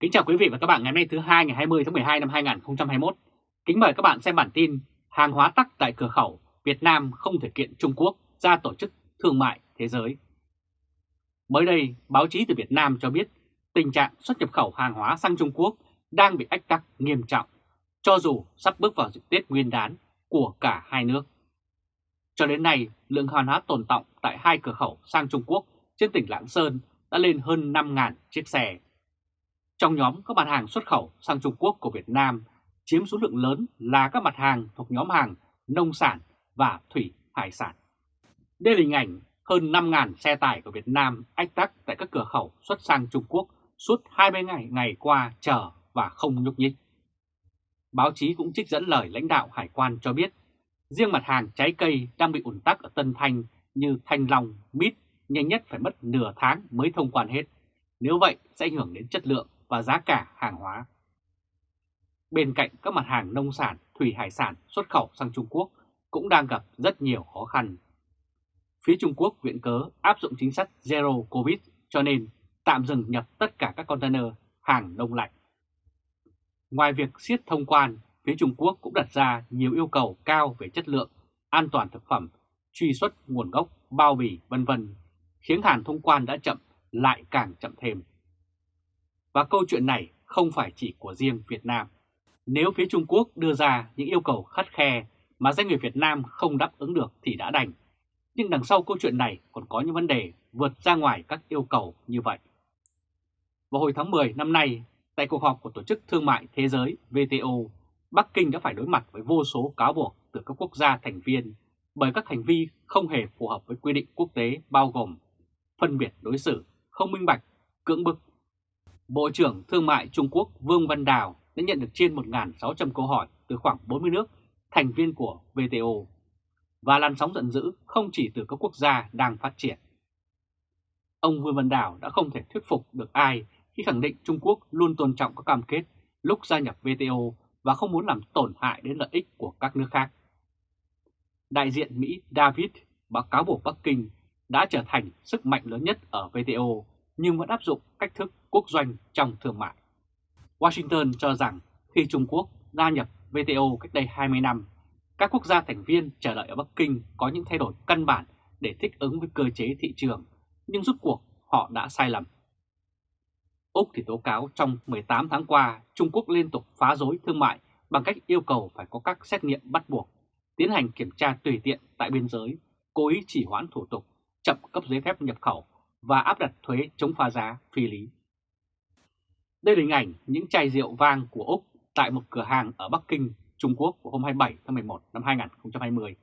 Kính chào quý vị và các bạn ngày hôm nay thứ hai ngày 20 tháng 12 năm 2021. Kính mời các bạn xem bản tin hàng hóa tắc tại cửa khẩu Việt Nam không thể kiện Trung Quốc ra tổ chức thương mại thế giới. Mới đây, báo chí từ Việt Nam cho biết tình trạng xuất nhập khẩu hàng hóa sang Trung Quốc đang bị ách tắc nghiêm trọng, cho dù sắp bước vào dịp Tết Nguyên đán của cả hai nước. Cho đến nay, lượng hàng hóa tồn động tại hai cửa khẩu sang Trung Quốc trên tỉnh Lạng Sơn đã lên hơn 5.000 chiếc xe. Trong nhóm các mặt hàng xuất khẩu sang Trung Quốc của Việt Nam, chiếm số lượng lớn là các mặt hàng thuộc nhóm hàng nông sản và thủy hải sản. Đây là hình ảnh hơn 5.000 xe tải của Việt Nam ách tắc tại các cửa khẩu xuất sang Trung Quốc suốt 20 ngày ngày qua chờ và không nhúc nhích. Báo chí cũng trích dẫn lời lãnh đạo hải quan cho biết, riêng mặt hàng trái cây đang bị ủn tắc ở Tân Thanh như thanh long, mít nhanh nhất phải mất nửa tháng mới thông quan hết. Nếu vậy sẽ ảnh hưởng đến chất lượng và giá cả hàng hóa. Bên cạnh các mặt hàng nông sản, thủy hải sản xuất khẩu sang Trung Quốc cũng đang gặp rất nhiều khó khăn. Phía Trung Quốc viện cớ áp dụng chính sách Zero Covid cho nên tạm dừng nhập tất cả các container hàng đông lạnh. Ngoài việc siết thông quan, phía Trung Quốc cũng đặt ra nhiều yêu cầu cao về chất lượng, an toàn thực phẩm, truy xuất nguồn gốc, bao bì vân vân, khiến hàng thông quan đã chậm lại càng chậm thêm. Và câu chuyện này không phải chỉ của riêng Việt Nam. Nếu phía Trung Quốc đưa ra những yêu cầu khắt khe mà doanh nghiệp Việt Nam không đáp ứng được thì đã đành. Nhưng đằng sau câu chuyện này còn có những vấn đề vượt ra ngoài các yêu cầu như vậy. Vào hồi tháng 10 năm nay, tại cuộc họp của Tổ chức Thương mại Thế giới WTO, Bắc Kinh đã phải đối mặt với vô số cáo buộc từ các quốc gia thành viên bởi các hành vi không hề phù hợp với quy định quốc tế bao gồm phân biệt đối xử, không minh bạch, cưỡng bức. Bộ trưởng Thương mại Trung Quốc Vương Văn Đào đã nhận được trên 1.600 câu hỏi từ khoảng 40 nước thành viên của WTO và làn sóng giận dữ không chỉ từ các quốc gia đang phát triển. Ông Vương Văn Đào đã không thể thuyết phục được ai khi khẳng định Trung Quốc luôn tôn trọng các cam kết lúc gia nhập WTO và không muốn làm tổn hại đến lợi ích của các nước khác. Đại diện Mỹ David, báo cáo buộc Bắc Kinh, đã trở thành sức mạnh lớn nhất ở WTO nhưng vẫn áp dụng cách thức quốc doanh trong thương mại. Washington cho rằng khi Trung Quốc gia nhập WTO cách đây 20 năm, các quốc gia thành viên chờ đợi ở Bắc Kinh có những thay đổi căn bản để thích ứng với cơ chế thị trường, nhưng rút cuộc họ đã sai lầm. Úc thì tố cáo trong 18 tháng qua, Trung Quốc liên tục phá rối thương mại bằng cách yêu cầu phải có các xét nghiệm bắt buộc, tiến hành kiểm tra tùy tiện tại biên giới, cố ý chỉ hoãn thủ tục, chậm cấp giấy phép nhập khẩu và áp đặt thuế chống phá giá phi lý. Đây là hình ảnh những chai rượu vang của Úc tại một cửa hàng ở Bắc Kinh, Trung Quốc vào hôm 27 tháng 11 năm 2020.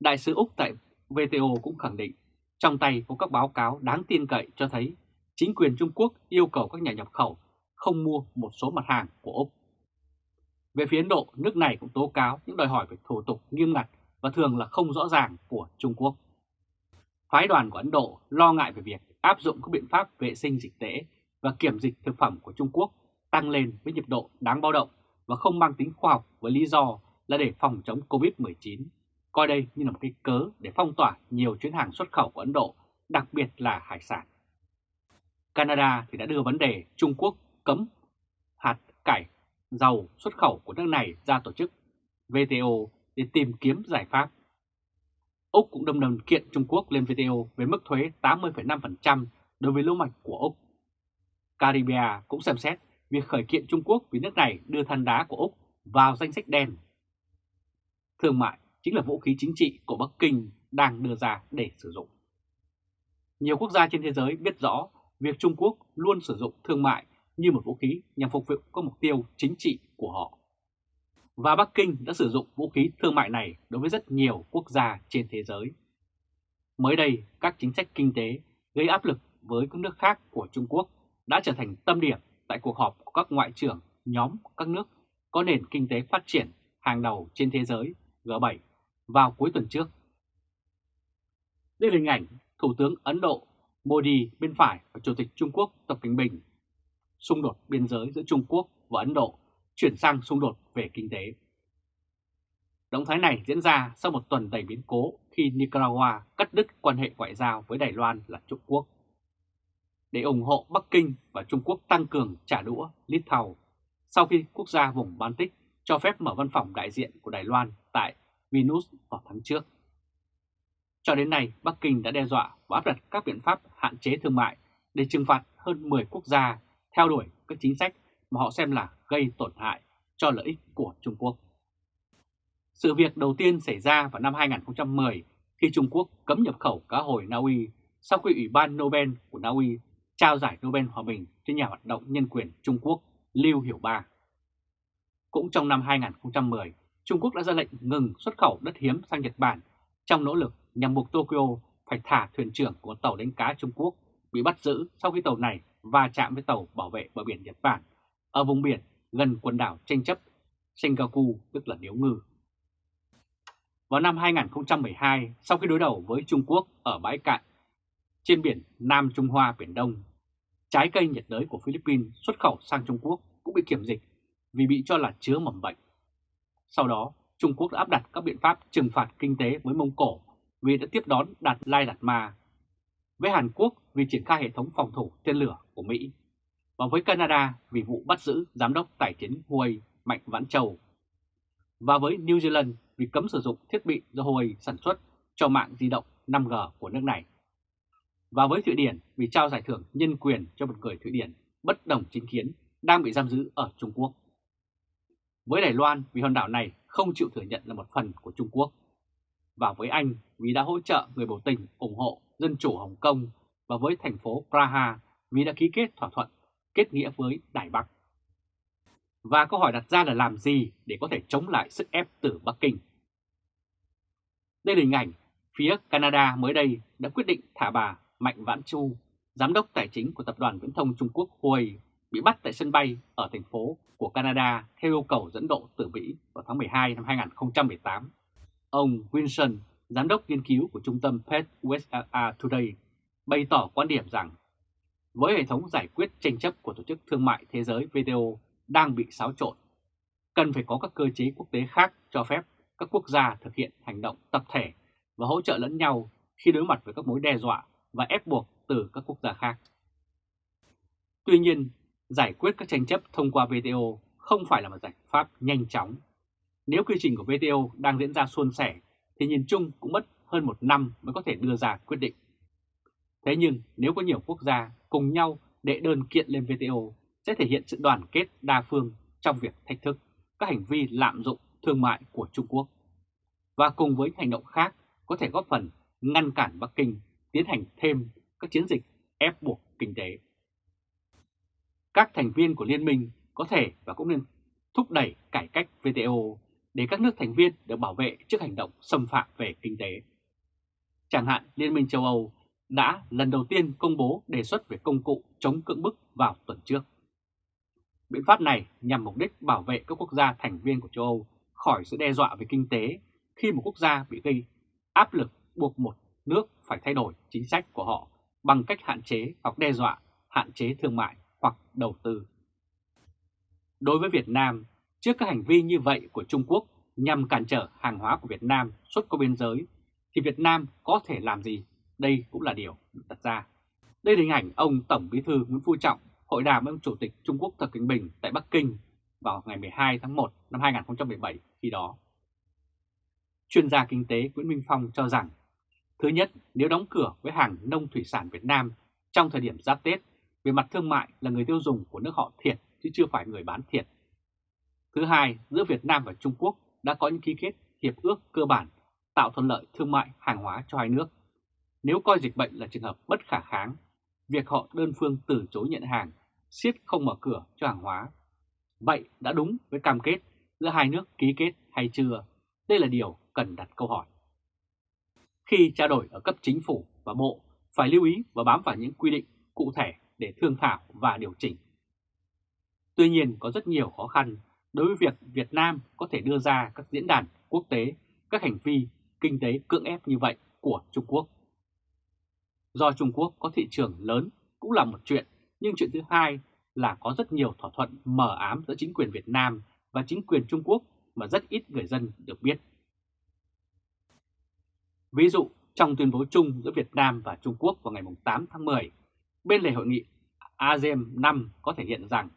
Đại sứ Úc tại WTO cũng khẳng định trong tay có các báo cáo đáng tin cậy cho thấy chính quyền Trung Quốc yêu cầu các nhà nhập khẩu không mua một số mặt hàng của Úc. Về phía Ấn Độ, nước này cũng tố cáo những đòi hỏi về thủ tục nghiêm ngặt và thường là không rõ ràng của Trung Quốc. Phái đoàn của Ấn Độ lo ngại về việc áp dụng các biện pháp vệ sinh dịch tễ và kiểm dịch thực phẩm của Trung Quốc tăng lên với nhiệt độ đáng báo động và không mang tính khoa học với lý do là để phòng chống COVID-19, coi đây như là một cái cớ để phong tỏa nhiều chuyến hàng xuất khẩu của Ấn Độ, đặc biệt là hải sản. Canada thì đã đưa vấn đề Trung Quốc cấm hạt cải dầu xuất khẩu của nước này ra tổ chức WTO để tìm kiếm giải pháp. Úc cũng đâm đồng kiện Trung Quốc lên WTO với mức thuế 80,5% đối với lúa mạch của Úc. Caribbean cũng xem xét việc khởi kiện Trung Quốc vì nước này đưa than đá của Úc vào danh sách đen. Thương mại chính là vũ khí chính trị của Bắc Kinh đang đưa ra để sử dụng. Nhiều quốc gia trên thế giới biết rõ việc Trung Quốc luôn sử dụng thương mại như một vũ khí nhằm phục vụ các mục tiêu chính trị của họ. Và Bắc Kinh đã sử dụng vũ khí thương mại này đối với rất nhiều quốc gia trên thế giới. Mới đây, các chính sách kinh tế gây áp lực với các nước khác của Trung Quốc đã trở thành tâm điểm tại cuộc họp của các ngoại trưởng nhóm các nước có nền kinh tế phát triển hàng đầu trên thế giới G7 vào cuối tuần trước. Đây là hình ảnh Thủ tướng Ấn Độ Modi bên phải và Chủ tịch Trung Quốc Tập Cận Bình. Xung đột biên giới giữa Trung Quốc và Ấn Độ chuyển sang xung đột về kinh tế. Động thái này diễn ra sau một tuần đầy biến cố khi Nicaragua cắt đứt quan hệ ngoại giao với Đài Loan là Trung Quốc. để ủng hộ Bắc Kinh và Trung Quốc tăng cường trả đũa Litau sau khi quốc gia vùng Baltic cho phép mở văn phòng đại diện của Đài Loan tại Vilnius vào tháng trước. Cho đến nay, Bắc Kinh đã đe dọa và áp đặt các biện pháp hạn chế thương mại để trừng phạt hơn 10 quốc gia theo đuổi các chính sách mà họ xem là gây tổn hại cho lợi ích của Trung Quốc. Sự việc đầu tiên xảy ra vào năm 2010 khi Trung Quốc cấm nhập khẩu cá hồi Na Uy sau khi Ủy ban Nobel của Na Uy trao giải Nobel Hòa bình cho nhà hoạt động nhân quyền Trung Quốc Lưu Hiểu Ba. Cũng trong năm 2010, Trung Quốc đã ra lệnh ngừng xuất khẩu đất hiếm sang Nhật Bản trong nỗ lực nhằm buộc Tokyo phải thả thuyền trưởng của tàu đánh cá Trung Quốc bị bắt giữ sau khi tàu này va chạm với tàu bảo vệ bờ biển Nhật Bản ở vùng biển gần quần đảo tranh chấp Senkaku tức là Điếu Ngư. Vào năm 2012, sau khi đối đầu với Trung Quốc ở bãi cạn trên biển Nam Trung Hoa Biển Đông, trái cây nhiệt đới của Philippines xuất khẩu sang Trung Quốc cũng bị kiểm dịch vì bị cho là chứa mầm bệnh. Sau đó, Trung Quốc đã áp đặt các biện pháp trừng phạt kinh tế với Mông Cổ vì đã tiếp đón Đạt Lai Đạt Ma, với Hàn Quốc vì triển khai hệ thống phòng thủ tên lửa của Mỹ, và với Canada vì vụ bắt giữ giám đốc tài chính Huawei Mạnh Vãn Châu, và với New Zealand vì cấm sử dụng thiết bị do Huawei sản xuất cho mạng di động 5G của nước này. Và với Thụy Điển vì trao giải thưởng nhân quyền cho một người Thụy Điển bất đồng chính kiến đang bị giam giữ ở Trung Quốc. Với Đài Loan vì hòn đảo này không chịu thừa nhận là một phần của Trung Quốc. Và với Anh vì đã hỗ trợ người biểu tình ủng hộ Dân chủ Hồng Kông và với thành phố Praha vì đã ký kết thỏa thuận kết nghĩa với Đài Bắc. Và câu hỏi đặt ra là làm gì để có thể chống lại sức ép từ Bắc Kinh? Đây là hình ảnh phía Canada mới đây đã quyết định thả bà Mạnh Vãn Chu, giám đốc tài chính của tập đoàn viễn thông Trung Quốc Huawei, bị bắt tại sân bay ở thành phố của Canada theo yêu cầu dẫn độ từ Mỹ vào tháng 12 năm 2018. Ông Wilson, giám đốc nghiên cứu của trung tâm Pet USA Today, bày tỏ quan điểm rằng với hệ thống giải quyết tranh chấp của Tổ chức Thương mại Thế giới WTO đang bị xáo trộn, cần phải có các cơ chế quốc tế khác cho phép các quốc gia thực hiện hành động tập thể và hỗ trợ lẫn nhau khi đối mặt với các mối đe dọa và ép buộc từ các quốc gia khác. Tuy nhiên, giải quyết các tranh chấp thông qua WTO không phải là một giải pháp nhanh chóng. Nếu quy trình của WTO đang diễn ra suôn sẻ, thì nhìn chung cũng mất hơn một năm mới có thể đưa ra quyết định. Thế nhưng, nếu có nhiều quốc gia cùng nhau đệ đơn kiện lên WTO sẽ thể hiện sự đoàn kết đa phương trong việc thách thức các hành vi lạm dụng thương mại của Trung Quốc. Và cùng với hành động khác có thể góp phần ngăn cản Bắc Kinh tiến hành thêm các chiến dịch ép buộc kinh tế. Các thành viên của liên minh có thể và cũng nên thúc đẩy cải cách WTO để các nước thành viên được bảo vệ trước hành động xâm phạm về kinh tế. Chẳng hạn, Liên minh châu Âu đã lần đầu tiên công bố đề xuất về công cụ chống cưỡng bức vào tuần trước. Biện pháp này nhằm mục đích bảo vệ các quốc gia thành viên của châu Âu khỏi sự đe dọa về kinh tế khi một quốc gia bị gây áp lực buộc một nước phải thay đổi chính sách của họ bằng cách hạn chế hoặc đe dọa, hạn chế thương mại hoặc đầu tư. Đối với Việt Nam, trước các hành vi như vậy của Trung Quốc nhằm cản trở hàng hóa của Việt Nam xuất qua biên giới, thì Việt Nam có thể làm gì? Đây cũng là điều được đặt ra. Đây là hình ảnh ông Tổng Bí thư Nguyễn Phú Trọng hội đàm với ông Chủ tịch Trung Quốc Tập Cận Bình tại Bắc Kinh vào ngày 12 tháng 1 năm 2017 khi đó. Chuyên gia kinh tế Nguyễn Minh Phong cho rằng, thứ nhất, nếu đóng cửa với hàng nông thủy sản Việt Nam trong thời điểm giáp Tết, về mặt thương mại là người tiêu dùng của nước họ thiệt chứ chưa phải người bán thiệt. Thứ hai, giữa Việt Nam và Trung Quốc đã có những ký kết hiệp ước cơ bản tạo thuận lợi thương mại hàng hóa cho hai nước. Nếu coi dịch bệnh là trường hợp bất khả kháng, việc họ đơn phương từ chối nhận hàng, siết không mở cửa cho hàng hóa. Vậy đã đúng với cam kết giữa hai nước ký kết hay chưa? Đây là điều cần đặt câu hỏi. Khi trao đổi ở cấp chính phủ và bộ, phải lưu ý và bám vào những quy định cụ thể để thương thảo và điều chỉnh. Tuy nhiên có rất nhiều khó khăn đối với việc Việt Nam có thể đưa ra các diễn đàn quốc tế các hành vi kinh tế cưỡng ép như vậy của Trung Quốc. Do Trung Quốc có thị trường lớn cũng là một chuyện, nhưng chuyện thứ hai là có rất nhiều thỏa thuận mờ ám giữa chính quyền Việt Nam và chính quyền Trung Quốc mà rất ít người dân được biết. Ví dụ, trong tuyên bố chung giữa Việt Nam và Trung Quốc vào ngày 8 tháng 10, bên lề hội nghị ASEM 5 có thể hiện rằng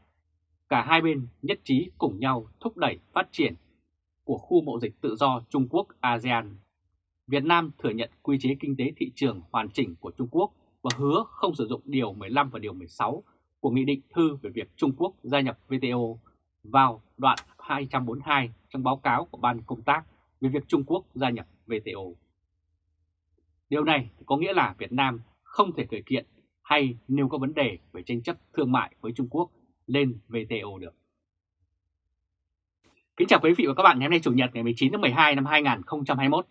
cả hai bên nhất trí cùng nhau thúc đẩy phát triển của khu mậu dịch tự do Trung Quốc ASEAN. Việt Nam thừa nhận quy chế kinh tế thị trường hoàn chỉnh của Trung Quốc và hứa không sử dụng Điều 15 và Điều 16 của Nghị định thư về việc Trung Quốc gia nhập WTO vào đoạn 242 trong báo cáo của Ban Công tác về việc Trung Quốc gia nhập WTO. Điều này có nghĩa là Việt Nam không thể khởi kiện hay nêu có vấn đề về tranh chấp thương mại với Trung Quốc lên WTO được. Kính chào quý vị và các bạn ngày hôm nay Chủ nhật ngày 19 tháng 12 năm 2021.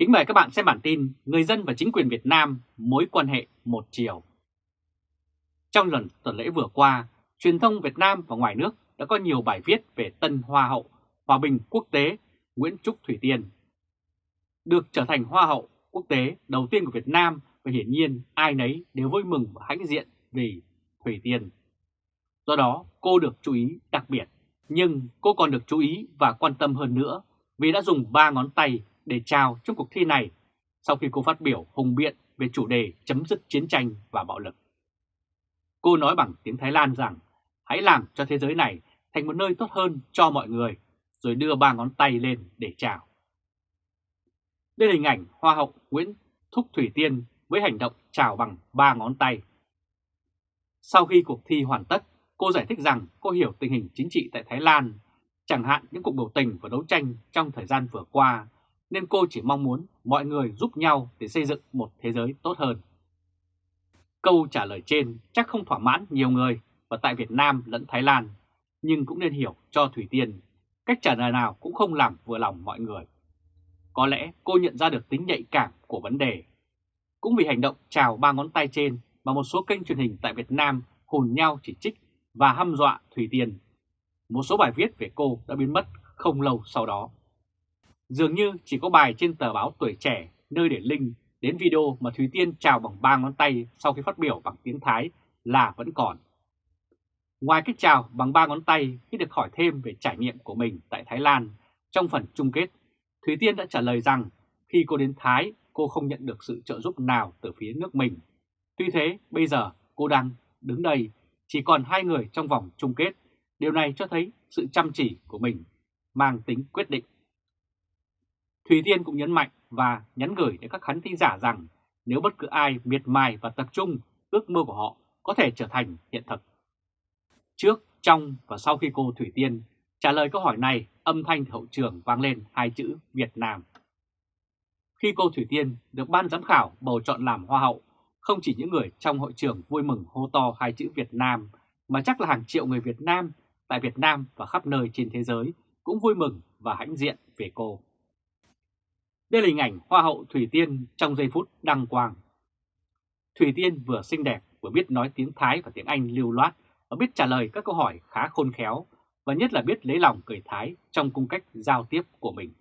Kính mời các bạn xem bản tin Người dân và chính quyền Việt Nam mối quan hệ một chiều. Trong lần tuần lễ vừa qua, truyền thông Việt Nam và ngoài nước đã có nhiều bài viết về tân Hoa hậu Hòa bình quốc tế Nguyễn Trúc Thủy Tiên. Được trở thành Hoa hậu quốc tế đầu tiên của Việt Nam và hiển nhiên ai nấy đều vui mừng và hãnh diện vì Thủy Tiên. Do đó cô được chú ý đặc biệt, nhưng cô còn được chú ý và quan tâm hơn nữa vì đã dùng ba ngón tay để chào trong cuộc thi này sau khi cô phát biểu hùng biện về chủ đề chấm dứt chiến tranh và bạo lực. Cô nói bằng tiếng Thái Lan rằng hãy làm cho thế giới này thành một nơi tốt hơn cho mọi người, rồi đưa ba ngón tay lên để chào. Đây là hình ảnh Hoa hậu Nguyễn Thúc Thủy Tiên với hành động chào bằng ba ngón tay. Sau khi cuộc thi hoàn tất, cô giải thích rằng cô hiểu tình hình chính trị tại Thái Lan, chẳng hạn những cuộc biểu tình và đấu tranh trong thời gian vừa qua, nên cô chỉ mong muốn mọi người giúp nhau để xây dựng một thế giới tốt hơn. Câu trả lời trên chắc không thỏa mãn nhiều người và tại Việt Nam lẫn Thái Lan, nhưng cũng nên hiểu cho Thủy Tiên, cách trả lời nào cũng không làm vừa lòng mọi người. Có lẽ cô nhận ra được tính nhạy cảm của vấn đề. Cũng vì hành động chào ba ngón tay trên mà một số kênh truyền hình tại Việt Nam hùn nhau chỉ trích và hăm dọa Thủy Tiên. Một số bài viết về cô đã biến mất không lâu sau đó. Dường như chỉ có bài trên tờ báo Tuổi Trẻ nơi để link đến video mà thúy Tiên chào bằng ba ngón tay sau khi phát biểu bằng tiếng Thái là vẫn còn. Ngoài cách chào bằng ba ngón tay khi được hỏi thêm về trải nghiệm của mình tại Thái Lan trong phần chung kết, thúy Tiên đã trả lời rằng khi cô đến Thái, cô không nhận được sự trợ giúp nào từ phía nước mình. Tuy thế, bây giờ cô đang đứng đây, chỉ còn hai người trong vòng chung kết. Điều này cho thấy sự chăm chỉ của mình mang tính quyết định. Thủy Tiên cũng nhấn mạnh và nhắn gửi đến các khán thính giả rằng nếu bất cứ ai miệt mài và tập trung, ước mơ của họ có thể trở thành hiện thực. Trước, trong và sau khi cô Thủy Tiên trả lời câu hỏi này, âm thanh hậu trường vang lên hai chữ Việt Nam. Khi cô Thủy Tiên được ban giám khảo bầu chọn làm Hoa hậu, không chỉ những người trong hội trường vui mừng hô to hai chữ Việt Nam, mà chắc là hàng triệu người Việt Nam tại Việt Nam và khắp nơi trên thế giới cũng vui mừng và hãnh diện về cô. Đây là hình ảnh Hoa hậu Thủy Tiên trong giây phút đăng quang. Thủy Tiên vừa xinh đẹp, vừa biết nói tiếng Thái và tiếng Anh lưu loát và biết trả lời các câu hỏi khá khôn khéo và nhất là biết lấy lòng cười Thái trong cung cách giao tiếp của mình.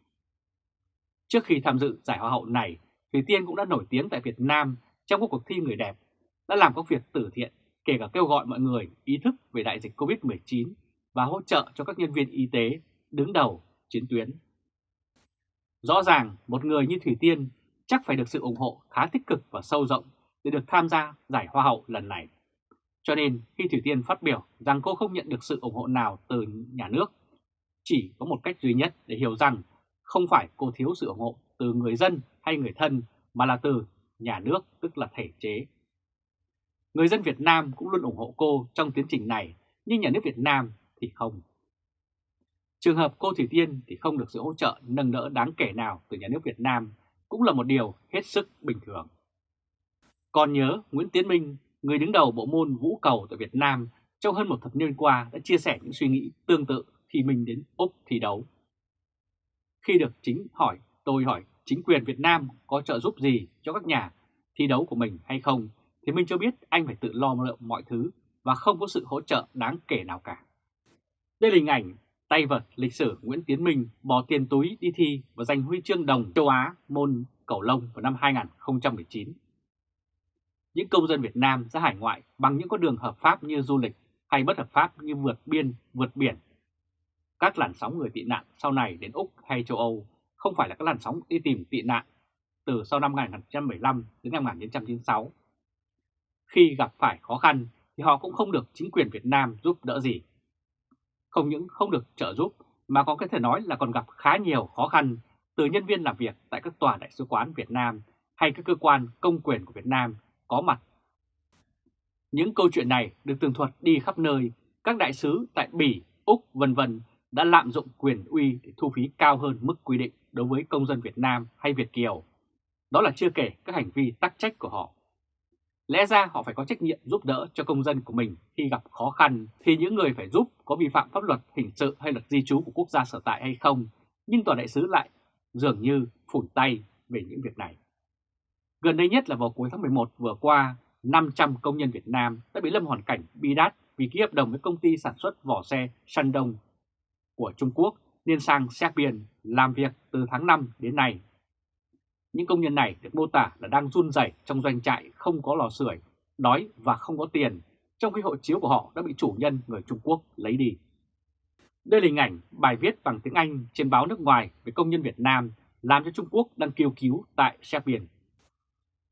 Trước khi tham dự giải Hoa hậu này, Thủy Tiên cũng đã nổi tiếng tại Việt Nam trong các cuộc thi người đẹp, đã làm các việc từ thiện, kể cả kêu gọi mọi người ý thức về đại dịch Covid-19 và hỗ trợ cho các nhân viên y tế đứng đầu chiến tuyến. Rõ ràng một người như Thủy Tiên chắc phải được sự ủng hộ khá tích cực và sâu rộng để được tham gia giải Hoa hậu lần này. Cho nên khi Thủy Tiên phát biểu rằng cô không nhận được sự ủng hộ nào từ nhà nước, chỉ có một cách duy nhất để hiểu rằng không phải cô thiếu sự ủng hộ từ người dân hay người thân mà là từ nhà nước tức là thể chế. Người dân Việt Nam cũng luôn ủng hộ cô trong tiến trình này, nhưng nhà nước Việt Nam thì không. Trường hợp cô Thủy Tiên thì không được sự hỗ trợ nâng đỡ đáng kể nào từ nhà nước Việt Nam cũng là một điều hết sức bình thường. Còn nhớ Nguyễn Tiến Minh, người đứng đầu bộ môn vũ cầu tại Việt Nam trong hơn một thập niên qua đã chia sẻ những suy nghĩ tương tự khi mình đến Úc thi đấu. Khi được chính hỏi, tôi hỏi chính quyền Việt Nam có trợ giúp gì cho các nhà thi đấu của mình hay không, thì mình cho biết anh phải tự lo mọi thứ và không có sự hỗ trợ đáng kể nào cả. Đây là hình ảnh tay vợt lịch sử Nguyễn Tiến Minh bỏ tiền túi đi thi và giành huy chương đồng châu Á môn cầu lông vào năm 2019. Những công dân Việt Nam ra hải ngoại bằng những con đường hợp pháp như du lịch hay bất hợp pháp như vượt biên, vượt biển. Các làn sóng người tị nạn sau này đến Úc hay châu Âu không phải là các làn sóng đi tìm tị nạn từ sau năm 1975 đến năm 1996. khi gặp phải khó khăn thì họ cũng không được chính quyền Việt Nam giúp đỡ gì. Không những không được trợ giúp mà còn có thể nói là còn gặp khá nhiều khó khăn từ nhân viên làm việc tại các tòa đại sứ quán Việt Nam hay các cơ quan công quyền của Việt Nam có mặt. Những câu chuyện này được tường thuật đi khắp nơi, các đại sứ tại Bỉ, Úc vân vân đã lạm dụng quyền uy để thu phí cao hơn mức quy định đối với công dân Việt Nam hay Việt Kiều. Đó là chưa kể các hành vi tắc trách của họ. Lẽ ra họ phải có trách nhiệm giúp đỡ cho công dân của mình khi gặp khó khăn thì những người phải giúp có vi phạm pháp luật hình sự hay luật di trú của quốc gia sở tại hay không, nhưng tòa đại sứ lại dường như phủi tay về những việc này. Gần đây nhất là vào cuối tháng 11 vừa qua, 500 công nhân Việt Nam đã bị lâm hoàn cảnh bi đát vì ký hợp đồng với công ty sản xuất vỏ xe Shandong của Trung Quốc nên sang Serbia làm việc từ tháng 5 đến nay. Những công nhân này được mô tả là đang run rẩy trong doanh trại không có lò sưởi, đói và không có tiền, trong khi hộ chiếu của họ đã bị chủ nhân người Trung Quốc lấy đi. Đây là hình ảnh bài viết bằng tiếng Anh trên báo nước ngoài về công nhân Việt Nam làm cho Trung Quốc đang kêu cứu tại Serbia.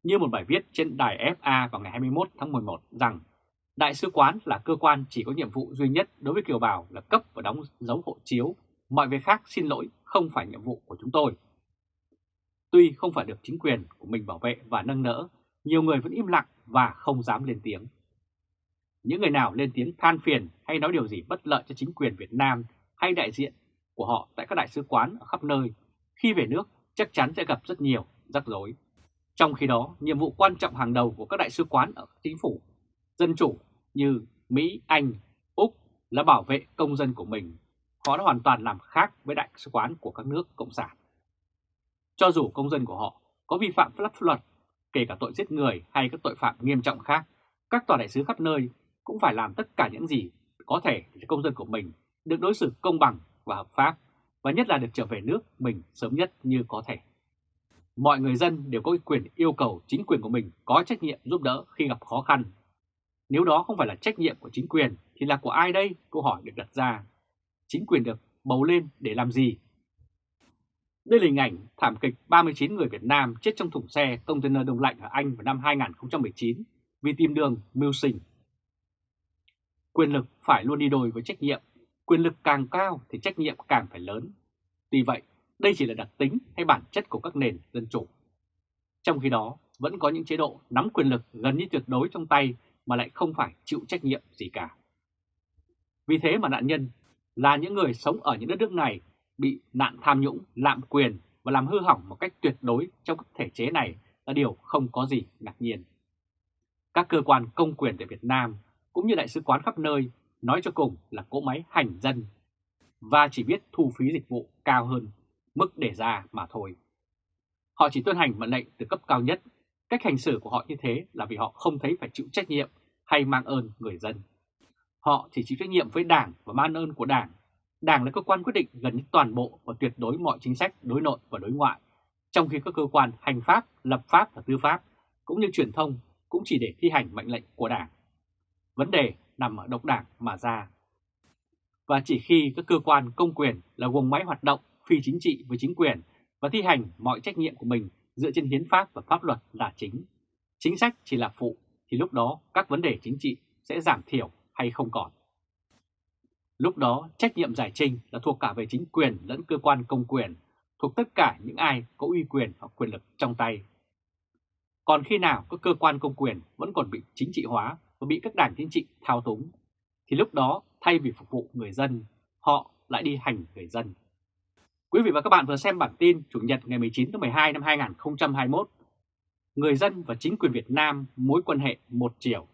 Như một bài viết trên đài FA vào ngày 21 tháng 11 rằng Đại sứ quán là cơ quan chỉ có nhiệm vụ duy nhất đối với kiều bào là cấp và đóng dấu hộ chiếu, mọi việc khác xin lỗi không phải nhiệm vụ của chúng tôi. Tuy không phải được chính quyền của mình bảo vệ và nâng đỡ, nhiều người vẫn im lặng và không dám lên tiếng. Những người nào lên tiếng than phiền hay nói điều gì bất lợi cho chính quyền Việt Nam hay đại diện của họ tại các đại sứ quán ở khắp nơi, khi về nước chắc chắn sẽ gặp rất nhiều rắc rối. Trong khi đó, nhiệm vụ quan trọng hàng đầu của các đại sứ quán ở chính phủ, dân chủ như Mỹ, Anh, Úc là bảo vệ công dân của mình. Họ đã hoàn toàn làm khác với đại sứ quán của các nước Cộng sản. Cho dù công dân của họ có vi phạm pháp luật, kể cả tội giết người hay các tội phạm nghiêm trọng khác, các tòa đại sứ khắp nơi cũng phải làm tất cả những gì có thể để công dân của mình được đối xử công bằng và hợp pháp, và nhất là được trở về nước mình sớm nhất như có thể. Mọi người dân đều có quyền yêu cầu chính quyền của mình có trách nhiệm giúp đỡ khi gặp khó khăn. Nếu đó không phải là trách nhiệm của chính quyền thì là của ai đây? Câu hỏi được đặt ra. Chính quyền được bầu lên để làm gì? Đây là hình ảnh thảm kịch 39 người Việt Nam chết trong thùng xe container đông lạnh ở Anh vào năm 2019 vì tìm đường mưu sinh. Quyền lực phải luôn đi đôi với trách nhiệm, quyền lực càng cao thì trách nhiệm càng phải lớn. Tuy vậy, đây chỉ là đặc tính hay bản chất của các nền dân chủ. Trong khi đó, vẫn có những chế độ nắm quyền lực gần như tuyệt đối trong tay mà lại không phải chịu trách nhiệm gì cả. Vì thế mà nạn nhân là những người sống ở những đất nước này bị nạn tham nhũng, lạm quyền và làm hư hỏng một cách tuyệt đối trong các thể chế này là điều không có gì ngạc nhiên. Các cơ quan công quyền tại Việt Nam cũng như đại sứ quán khắp nơi nói cho cùng là cỗ máy hành dân và chỉ biết thu phí dịch vụ cao hơn mức đề ra mà thôi. Họ chỉ tuân hành mệnh lệnh từ cấp cao nhất, cách hành xử của họ như thế là vì họ không thấy phải chịu trách nhiệm hay mang ơn người dân. Họ chỉ chịu trách nhiệm với Đảng và mang ơn của Đảng. Đảng là cơ quan quyết định gần như toàn bộ và tuyệt đối mọi chính sách đối nội và đối ngoại, trong khi các cơ quan hành pháp, lập pháp và tư pháp cũng như truyền thông cũng chỉ để thi hành mệnh lệnh của Đảng. Vấn đề nằm ở độc đảng mà ra. Và chỉ khi các cơ quan công quyền là vùng máy hoạt động phi chính trị với chính quyền và thi hành mọi trách nhiệm của mình dựa trên hiến pháp và pháp luật là chính. Chính sách chỉ là phụ thì lúc đó các vấn đề chính trị sẽ giảm thiểu hay không còn. Lúc đó trách nhiệm giải trình là thuộc cả về chính quyền lẫn cơ quan công quyền, thuộc tất cả những ai có uy quyền hoặc quyền lực trong tay. Còn khi nào các cơ quan công quyền vẫn còn bị chính trị hóa và bị các đảng chính trị thao túng, thì lúc đó thay vì phục vụ người dân, họ lại đi hành người dân. Quý vị và các bạn vừa xem bản tin Chủ nhật ngày 19 tháng 12 năm 2021. Người dân và chính quyền Việt Nam mối quan hệ một chiều